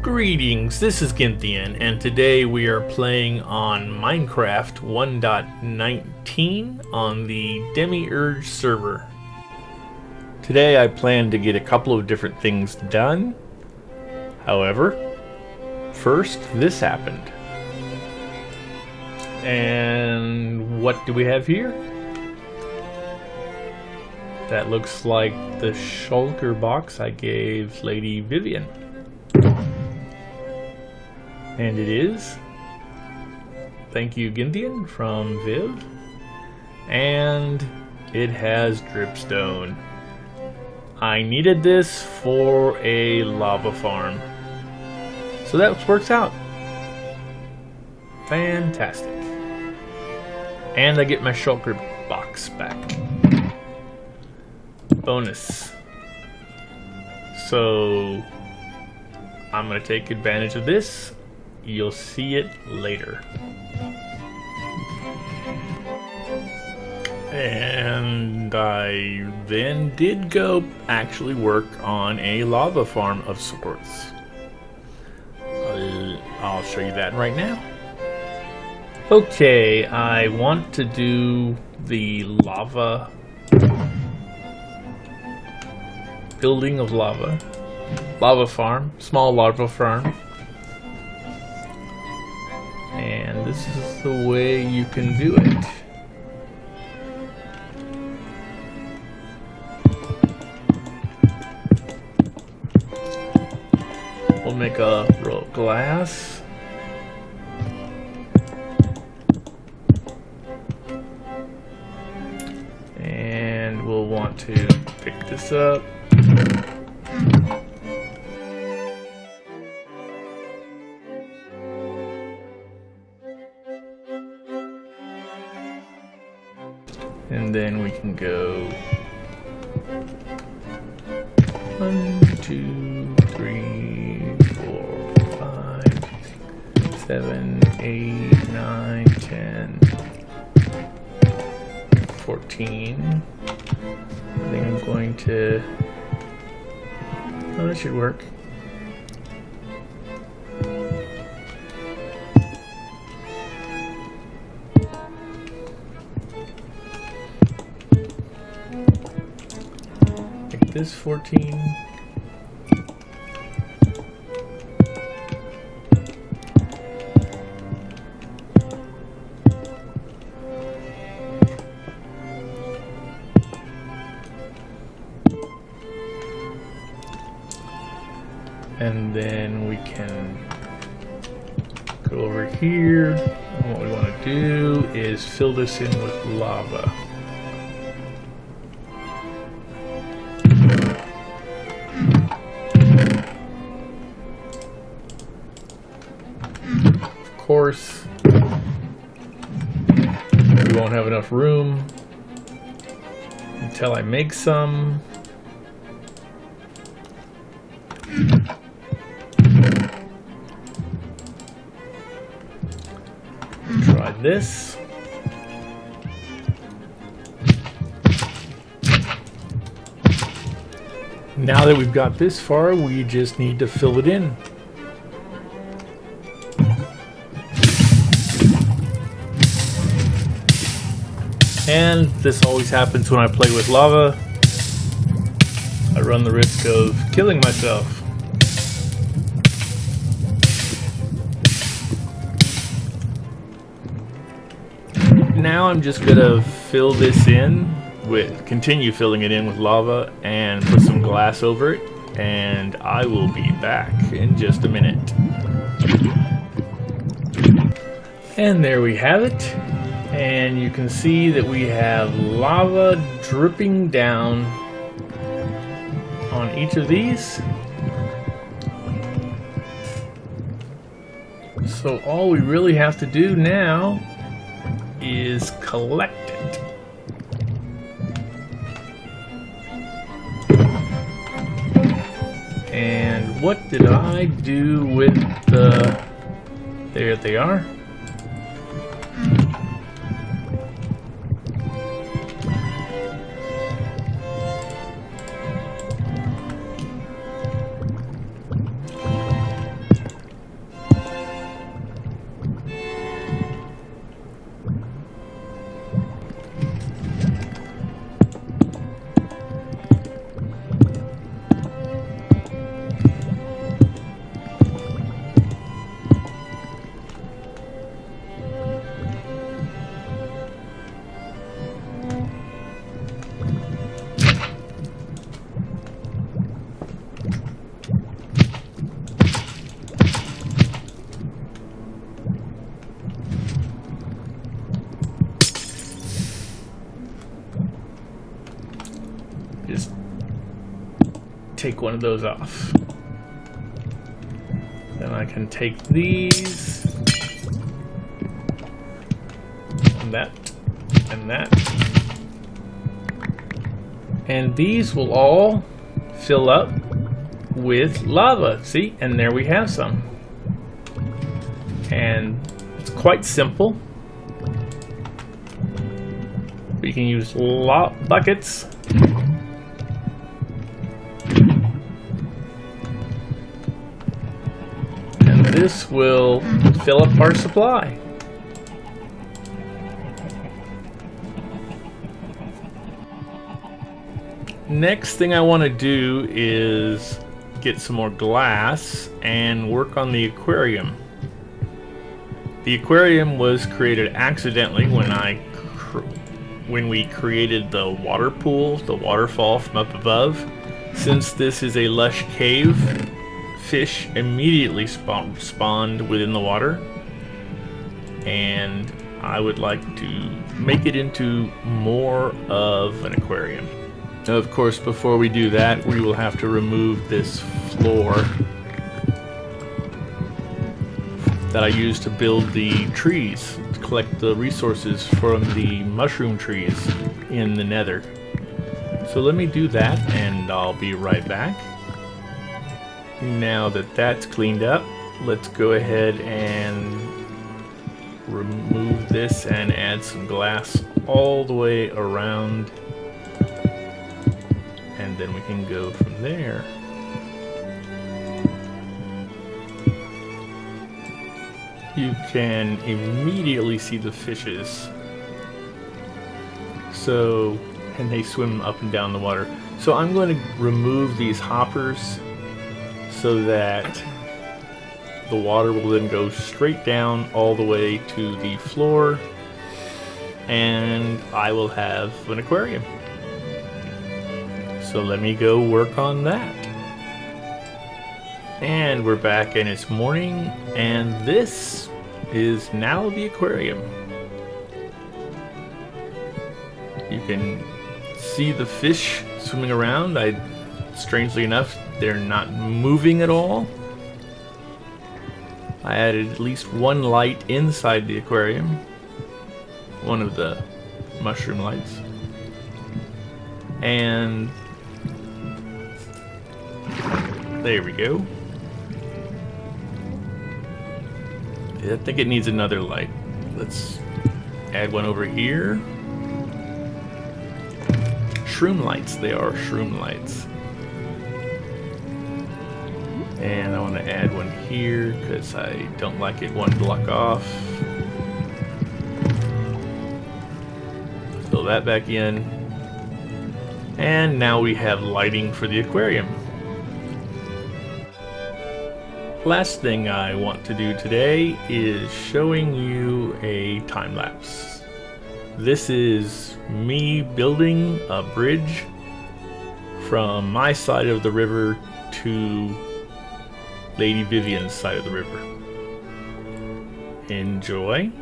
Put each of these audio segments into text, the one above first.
Greetings, this is Ginthian, and today we are playing on Minecraft 1.19 on the Demiurge server. Today I plan to get a couple of different things done. However, first this happened. And what do we have here? That looks like the shulker box I gave Lady Vivian. And it is. Thank you, Ginthian from Viv. And it has dripstone. I needed this for a lava farm. So that works out. Fantastic. And I get my shulker box back. Bonus. So I'm going to take advantage of this You'll see it later. And I then did go actually work on a lava farm of sorts. I'll, show you that right now. Okay, I want to do the lava building of lava. Lava farm, small lava farm. This is the way you can do it. And then we can go one, two, three, four, five, seven, eight, nine, ten, fourteen. I think I'm going to. Oh, that should work. This 14. And then we can go over here. And what we want to do is fill this in with lava. Course, we won't have enough room until I make some. Try this. Now that we've got this far, we just need to fill it in. And this always happens when I play with lava. I run the risk of killing myself. Now I'm just gonna fill this in with, continue filling it in with lava and put some glass over it. And I will be back in just a minute. And there we have it and you can see that we have lava dripping down on each of these. So all we really have to do now is collect it. And what did I do with the... There they are. Take one of those off. Then I can take these and that and that. And these will all fill up with lava. See? And there we have some. And it's quite simple. You can use lot buckets. This will fill up our supply. Next thing I want to do is get some more glass and work on the aquarium. The aquarium was created accidentally when I when we created the water pool, the waterfall from up above. Since this is a lush cave, fish immediately spawn, spawned within the water. And I would like to make it into more of an aquarium. Of course, before we do that, we will have to remove this floor that I used to build the trees, to collect the resources from the mushroom trees in the nether. So let me do that and I'll be right back. Now that that's cleaned up, let's go ahead and remove this and add some glass all the way around And then we can go from there. You can immediately see the fishes. So, and they swim up and down the water. So I'm going to remove these hoppers so that the water will then go straight down all the way to the floor and I will have an aquarium. So let me go work on that. And we're back and it's morning and this is now the aquarium. You can see the fish swimming around. I, strangely enough, they're not moving at all. I added at least one light inside the aquarium. One of the mushroom lights. And there we go. I think it needs another light. Let's add one over here. Shroom lights, they are shroom lights. And I want to add one here because I don't like it one block off. Fill that back in. And now we have lighting for the aquarium. Last thing I want to do today is showing you a time lapse. This is me building a bridge from my side of the river to Lady Vivian's side of the river. Enjoy.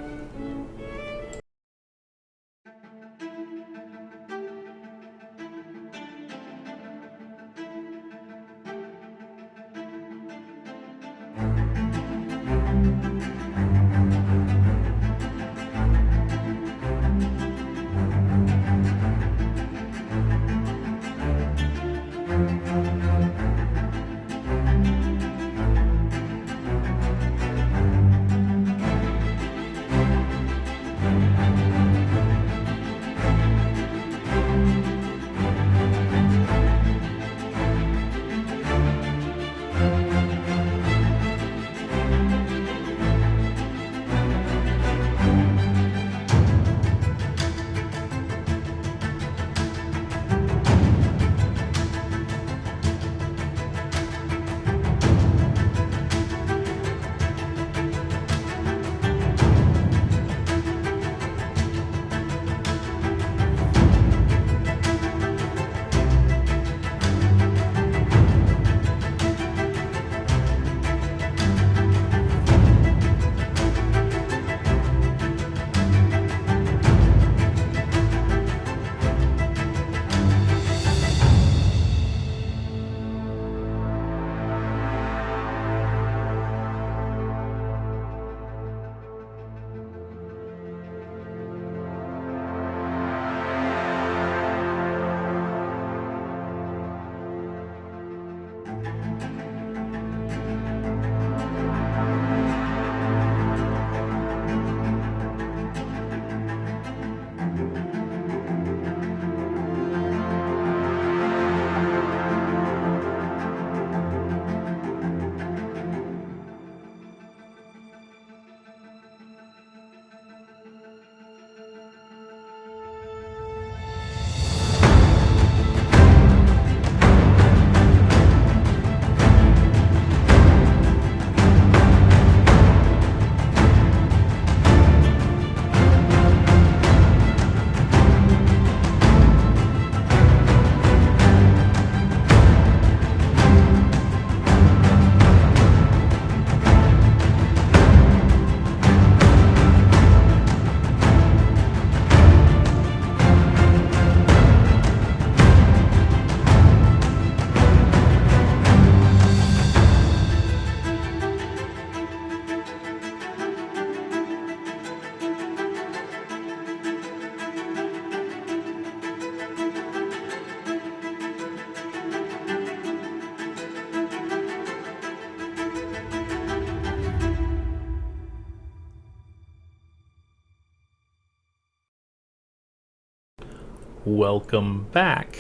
Welcome back.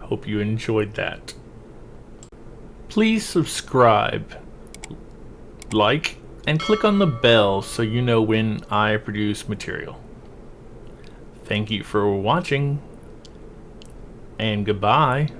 Hope you enjoyed that. Please subscribe, like, and click on the bell so you know when I produce material. Thank you for watching, and goodbye.